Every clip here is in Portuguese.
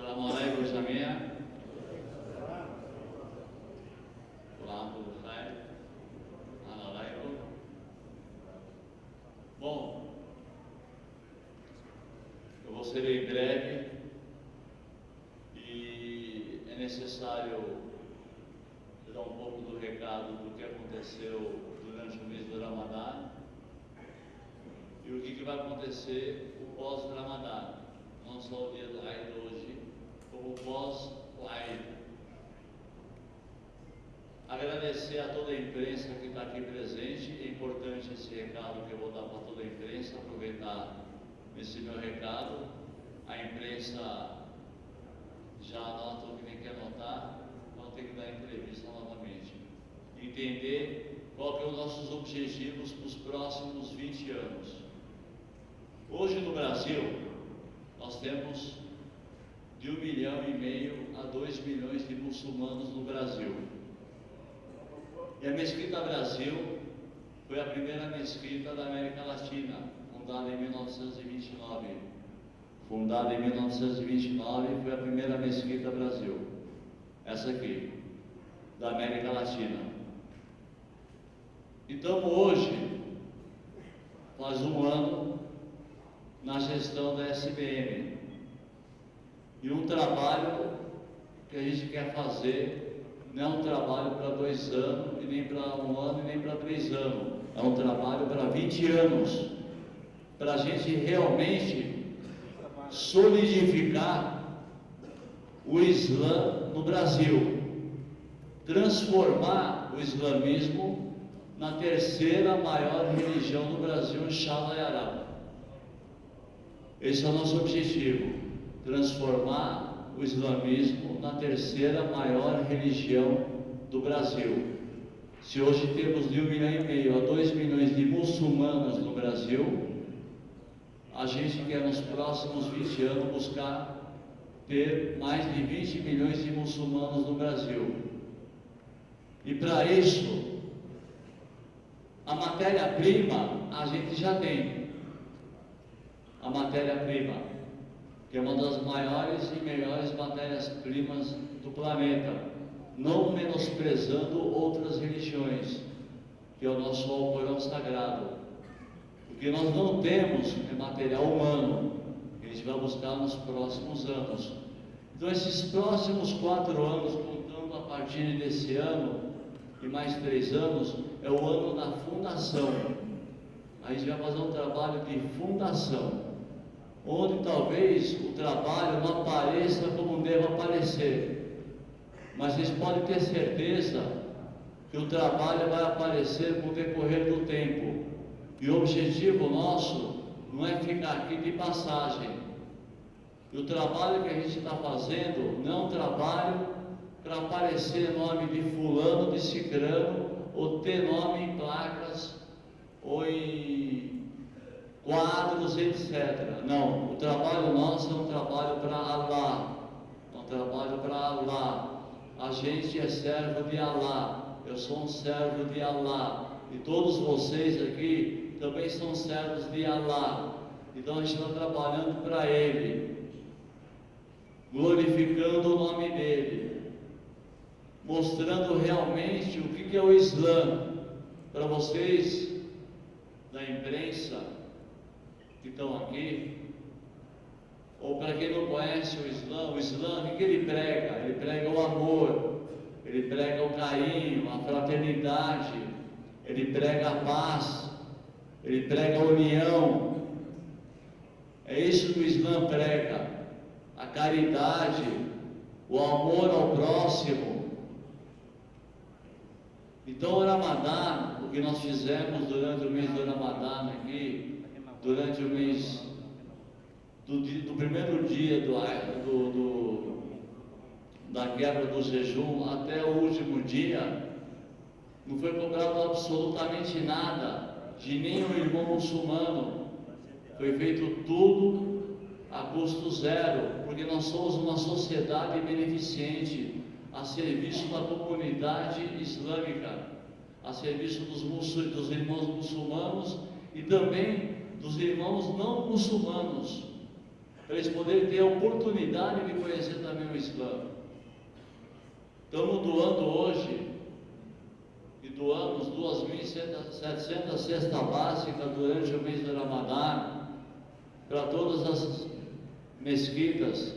Salamu khair. Alaikum. Bom, eu vou ser em breve e é necessário dar um pouco do recado do que aconteceu durante o mês do Ramadã e o que, que vai acontecer o pós-Ramadã, não só o dia Eid hoje, o Eid. Agradecer a toda a imprensa que está aqui presente, é importante esse recado que eu vou dar para toda a imprensa, aproveitar esse meu recado. A imprensa já anota o que nem quer anotar, então tem que dar entrevista novamente. Entender qual que é os nossos objetivos para os próximos 20 anos. Hoje no Brasil, nós temos de um milhão e meio a dois milhões de muçulmanos no Brasil. E a Mesquita Brasil foi a primeira mesquita da América Latina, fundada em 1929. Fundada em 1929, foi a primeira mesquita Brasil. Essa aqui, da América Latina. Então hoje, faz um ano na gestão da SBM. E um trabalho que a gente quer fazer não é um trabalho para dois anos, e nem para um ano, e nem para três anos. É um trabalho para 20 anos. Para a gente realmente solidificar o Islã no Brasil. Transformar o islamismo na terceira maior religião do Brasil, Inshallah Arab. Esse é o nosso objetivo: transformar o islamismo na terceira maior religião do Brasil. Se hoje temos de um milhão e meio a dois milhões de muçulmanos no Brasil, a gente quer nos próximos 20 anos buscar ter mais de 20 milhões de muçulmanos no Brasil. E para isso, a matéria-prima a gente já tem a matéria-prima, que é uma das maiores e melhores matérias-primas do planeta, não menosprezando outras religiões, que é o nosso Alcorão Sagrado. Porque nós não temos material humano, que a gente vai buscar nos próximos anos. Então, esses próximos quatro anos, contando a partir desse ano e mais três anos, é o ano da fundação. A gente vai fazer um trabalho de fundação onde talvez o trabalho não apareça como deve aparecer. Mas vocês podem ter certeza que o trabalho vai aparecer com o decorrer do tempo. E o objetivo nosso não é ficar aqui de passagem. E o trabalho que a gente está fazendo não é um trabalho para aparecer nome de fulano, de cicrano, ou ter nome em placas ou em quadros, etc. Não, o trabalho nosso é um trabalho para Allah, é um trabalho para Allah. A gente é servo de Allah, eu sou um servo de Allah, e todos vocês aqui também são servos de Allah. Então a gente está trabalhando para Ele, glorificando o nome dEle, mostrando realmente o que é o Islã para vocês da imprensa que estão aqui, ou para quem não conhece o Islã, o Islã, o que ele prega? Ele prega o amor, ele prega o carinho, a fraternidade, ele prega a paz, ele prega a união. É isso que o Islã prega, a caridade, o amor ao próximo. Então o Ramadã, o que nós fizemos durante o mês do Ramadã aqui, durante o mês do, do primeiro dia do, do, do, da quebra do jejum até o último dia, não foi cobrado absolutamente nada de nenhum irmão muçulmano. Foi feito tudo a custo zero, porque nós somos uma sociedade beneficente a serviço da comunidade islâmica, a serviço dos, dos irmãos muçulmanos e também dos irmãos não muçulmanos, para eles poderem ter a oportunidade de conhecer também o Islã. Estamos doando hoje, e doamos 2.700 cestas básicas durante o mês do Ramadã, para todas as mesquitas.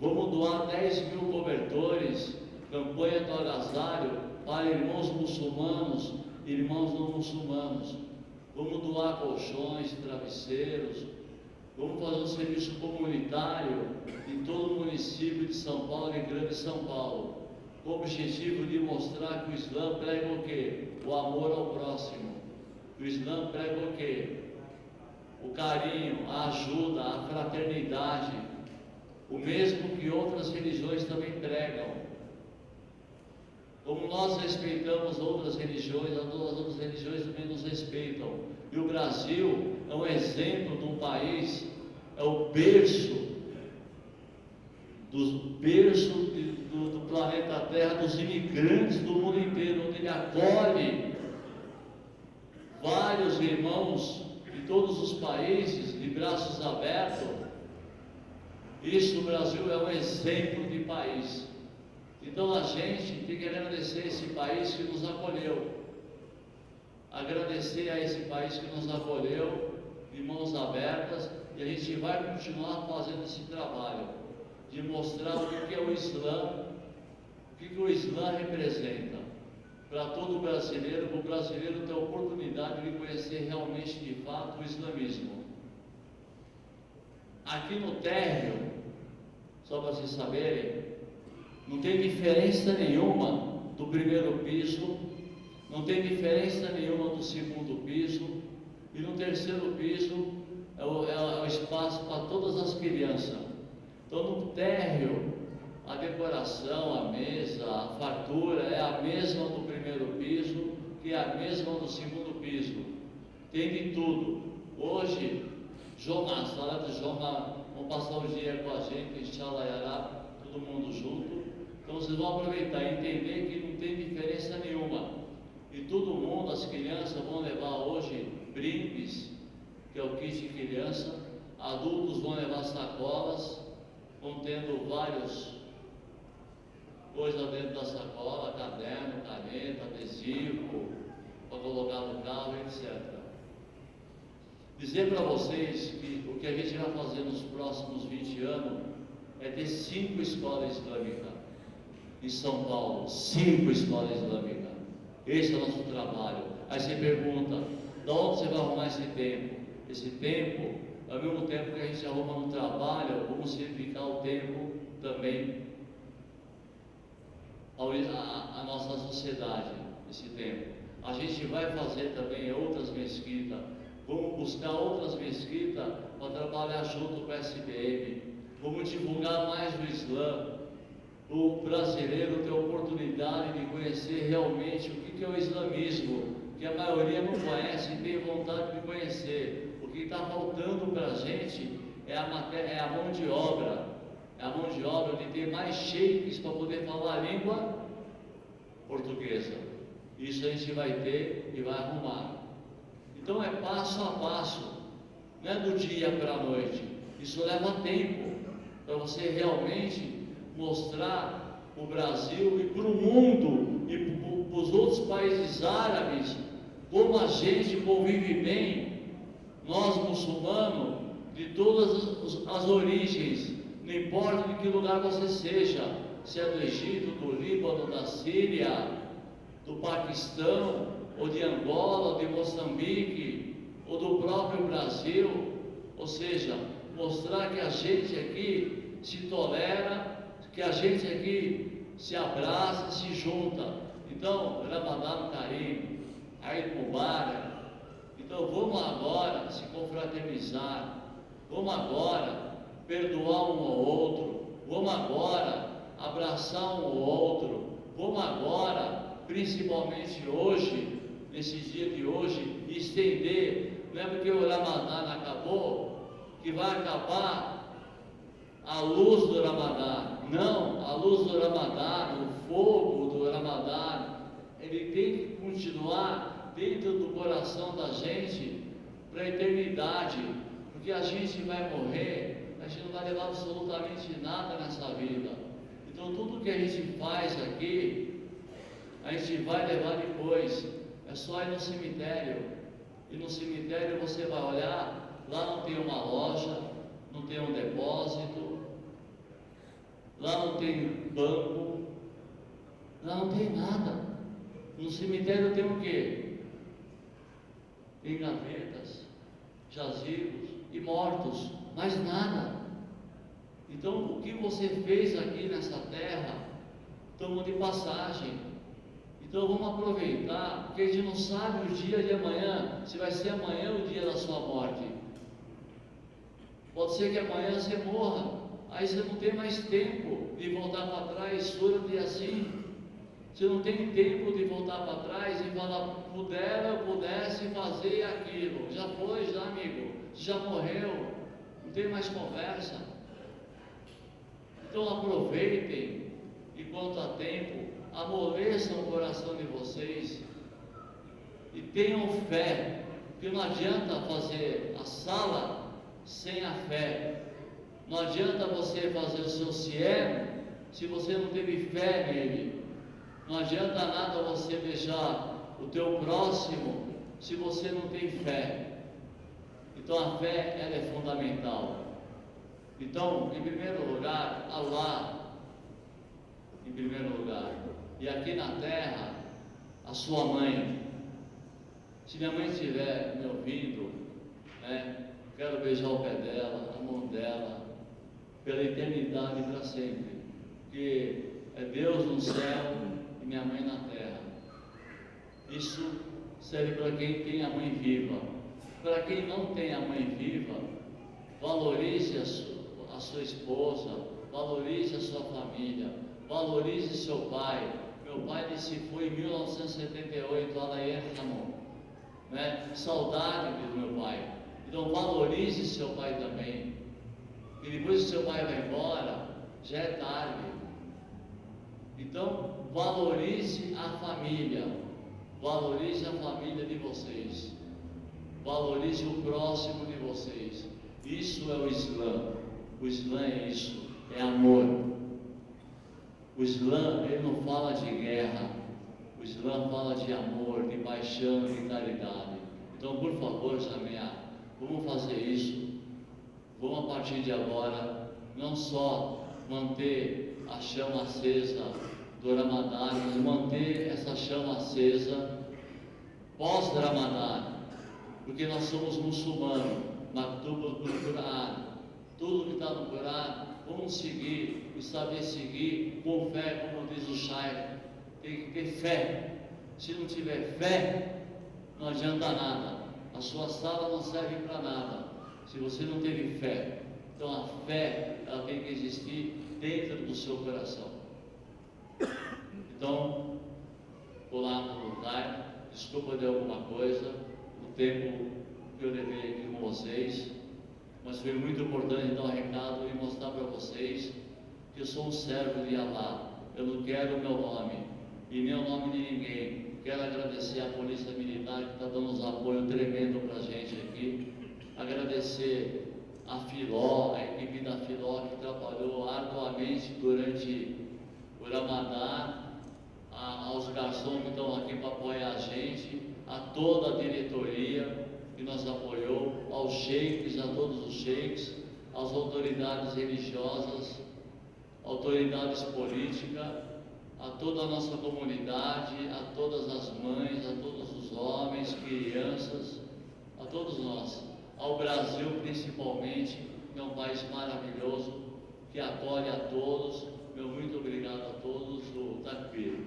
Vamos doar 10 mil cobertores, campanha do agasalho, para irmãos muçulmanos irmãos não muçulmanos. Vamos doar colchões, travesseiros, vamos fazer um serviço comunitário em todo o município de São Paulo e Grande São Paulo, com o objetivo de mostrar que o Islã prega o quê? O amor ao próximo. O Islã prega o quê? O carinho, a ajuda, a fraternidade, o mesmo que outras religiões também pregam. Como nós respeitamos outras religiões, as outras religiões também nos respeitam. E o Brasil é um exemplo de um país, é o berço, dos berço do, do, planeta Terra, dos imigrantes do mundo inteiro, onde ele acolhe vários irmãos de todos os países, de braços abertos. Isso o Brasil é um exemplo de país. Então a gente tem que agradecer esse país que nos acolheu. Agradecer a esse país que nos acolheu de mãos abertas e a gente vai continuar fazendo esse trabalho de mostrar o que é o Islã, o que, que o Islã representa para todo brasileiro, para o brasileiro ter a oportunidade de conhecer realmente de fato o islamismo. Aqui no térreo, só para vocês saberem, não tem diferença nenhuma do primeiro piso, não tem diferença nenhuma do segundo piso, e no terceiro piso é o, é o espaço para todas as crianças. Então no térreo, a decoração, a mesa, a fartura é a mesma do primeiro piso que é a mesma do segundo piso. Tem de tudo. Hoje, João, na sala de João, vão passar o dia com a gente, inshallah, todo mundo junto. Então vocês vão aproveitar e entender que não tem diferença nenhuma. E todo mundo, as crianças vão levar hoje brindes, que é o kit de criança, adultos vão levar sacolas, contendo vários coisas dentro da sacola, caderno, caneta, adesivo, para colocar no carro, etc. Dizer para vocês que o que a gente vai fazer nos próximos 20 anos é ter cinco escolas islâmicas em São Paulo, cinco escolas islâmicas. Esse é o nosso trabalho. Aí você pergunta, de onde você vai arrumar esse tempo? Esse tempo, ao mesmo tempo que a gente arruma no trabalho, vamos simplificar o tempo também a, nossa sociedade, esse tempo. A gente vai fazer também outras mesquitas, vamos buscar outras mesquitas para trabalhar junto com a SBM, vamos divulgar mais o Islã, o brasileiro ter a oportunidade de conhecer realmente o que é o islamismo, que a maioria não conhece e tem vontade de conhecer. O que está faltando para a gente é a, matéria, é a mão de obra, é a mão de obra de ter mais sheiks para poder falar a língua portuguesa. Isso a gente vai ter e vai arrumar. Então é passo a passo, não é do dia para a noite. Isso leva tempo para você realmente mostrar o Brasil e para o mundo e para os outros países árabes como a gente convive bem, nós muçulmanos, de todas as origens, não importa de que lugar você seja, se é do Egito, do Líbano, da Síria, do Paquistão, ou de Angola, ou de Moçambique, ou do próprio Brasil, ou seja, mostrar que a gente aqui se tolera que a gente aqui se abraça, se junta. Então, Ramadan Karim, Eid Mubarak. Então, vamos agora se confraternizar. Vamos agora perdoar um ao outro. Vamos agora abraçar um ao outro. Vamos agora, principalmente hoje, nesse dia de hoje, estender. Não é porque o Ramadã acabou que vai acabar a luz do Ramadã. Não, a luz do Ramadã, o fogo do Ramadã, ele tem que continuar dentro do coração da gente para a eternidade, porque a gente vai morrer, a gente não vai levar absolutamente nada nessa vida. Então tudo que a gente faz aqui, a gente vai levar depois. É só ir no cemitério. E no cemitério você vai olhar, lá não tem uma loja, não tem um depósito, lá não tem banco, lá não tem nada. No cemitério tem o quê? Tem gavetas, jazigos e mortos, mais nada. Então, o que você fez aqui nessa terra, estamos de passagem. Então, vamos aproveitar, porque a gente não sabe o dia de amanhã, se vai ser amanhã o dia da sua morte. Pode ser que amanhã você morra, aí você não tem mais tempo de voltar para trás, surdo e assim. Você não tem tempo de voltar para trás e falar, pudera, pudesse fazer aquilo. Já foi, já, amigo. Já morreu. Não tem mais conversa. Então aproveitem, enquanto há tempo, amoleçam o coração de vocês e tenham fé, porque não adianta fazer a sala sem a fé. Não adianta você fazer o seu CIEM se você não teve fé nele. Não adianta nada você deixar o teu próximo se você não tem fé. Então a fé ela é fundamental. Então, em primeiro lugar, Allah, em primeiro lugar. E aqui na terra, a sua mãe. Se minha mãe estiver me ouvindo, né, quero beijar o pé dela, a mão dela, pela eternidade para sempre. Porque é Deus no céu e minha mãe na terra. Isso serve para quem tem a mãe viva. Para quem não tem a mãe viva, valorize a sua, a sua esposa, valorize a sua família, valorize seu pai. Meu pai disse foi em 1978 lá na Erramo. Né? Saudade do meu pai. Então valorize seu pai também. E depois que seu pai vai embora, já é tarde. Então, valorize a família, valorize a família de vocês, valorize o próximo de vocês. Isso é o Islã. O Islã é isso, é amor. O Islã, ele não fala de guerra. O Islã fala de amor, de paixão, de caridade. Então, por favor, Jamia, vamos fazer isso. Vamos a partir de agora, não só manter a chama acesa do Ramadã, manter essa chama acesa pós-Ramadã, porque nós somos muçulmanos, Maktuba do Quran, tudo que está no Quran, vamos seguir e saber seguir com fé, como diz o Shai, tem que ter fé. Se não tiver fé, não adianta nada. A sua sala não serve para nada. Se você não teve fé. Então a fé, ela tem que existir dentro do seu coração. Então, vou lá no lugar, desculpa de alguma coisa, o tempo que eu levei aqui com vocês, mas foi muito importante dar um recado e mostrar para vocês que eu sou um servo de Allah. Eu não quero o meu nome e nem o nome de ninguém. Quero agradecer à Polícia Militar que está dando um apoio tremendo para a gente aqui. Agradecer a Filó, a equipe da Filó que trabalhou arduamente durante o Ramadã, a, aos garçons que estão aqui para apoiar a gente, a toda a diretoria que nos apoiou, aos sheiks, a todos os sheiks, às autoridades religiosas, autoridades políticas, a toda a nossa comunidade, a todas as mães, a todos os homens, crianças, a todos nós, ao Brasil principalmente, um país maravilhoso, que acolhe a todos. Meu muito obrigado a todos, o Takbir.